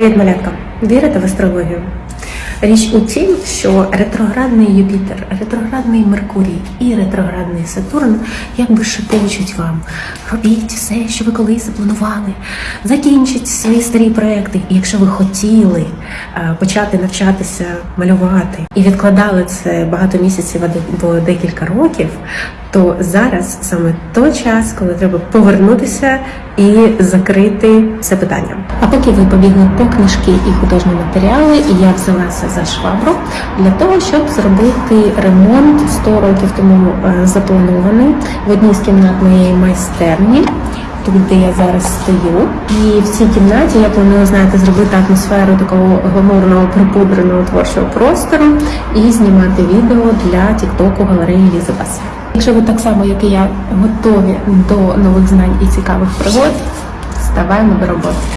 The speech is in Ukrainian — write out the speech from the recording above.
Привіт, малятка! Вірите в астрологію? Річ у тім, що ретроградний Юпітер, ретроградний Меркурій і ретроградний Сатурн якби шепочуть вам: робіть все, що ви колись запланували, закінчіть свої старі проекти. І якщо ви хотіли е, почати навчатися малювати і відкладали це багато місяців або декілька років, то зараз саме той час, коли треба повернутися і закрити це питання. А поки ви побігли по книжки і художні матеріали, я взялася за швабру для того, щоб зробити ремонт 100 років тому е, запланований в одній з кімнат моєї майстерні. Тут, де я зараз стою, і в цій кімнаті я планую, знаєте, зробити атмосферу такого гламурного припудреного творчого простору і знімати відео для тіктоку галереї Лізабас. Якщо ви так само, як і я, готові до нових знань і цікавих пригод, ставаємо до роботи.